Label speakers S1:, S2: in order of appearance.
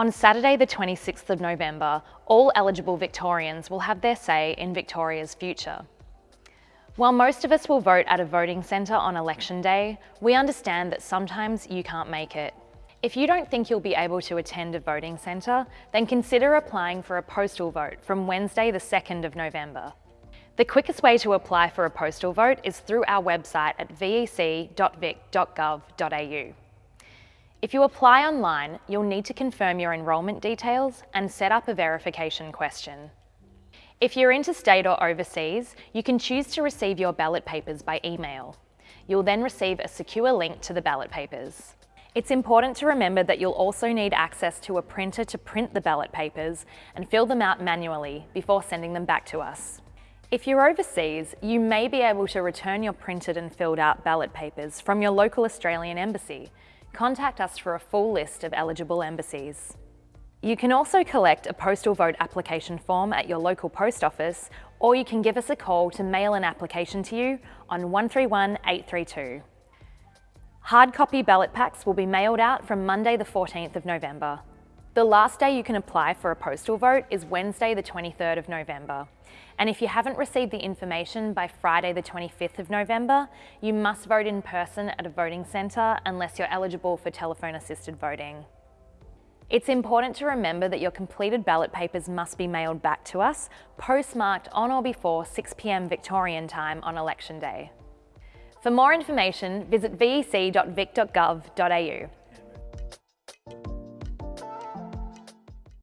S1: On Saturday the 26th of November, all eligible Victorians will have their say in Victoria's future. While most of us will vote at a voting centre on election day, we understand that sometimes you can't make it. If you don't think you'll be able to attend a voting centre, then consider applying for a postal vote from Wednesday the 2nd of November. The quickest way to apply for a postal vote is through our website at vec.vic.gov.au. If you apply online, you'll need to confirm your enrolment details and set up a verification question. If you're interstate or overseas, you can choose to receive your ballot papers by email. You'll then receive a secure link to the ballot papers. It's important to remember that you'll also need access to a printer to print the ballot papers and fill them out manually before sending them back to us. If you're overseas, you may be able to return your printed and filled out ballot papers from your local Australian embassy, contact us for a full list of eligible embassies. You can also collect a postal vote application form at your local post office or you can give us a call to mail an application to you on 131 832. Hard copy ballot packs will be mailed out from Monday the 14th of November. The last day you can apply for a postal vote is Wednesday the 23rd of November. And if you haven't received the information by Friday the 25th of November, you must vote in person at a voting centre unless you're eligible for telephone assisted voting. It's important to remember that your completed ballot papers must be mailed back to us, postmarked on or before 6pm Victorian time on election day. For more information, visit vec.vic.gov.au.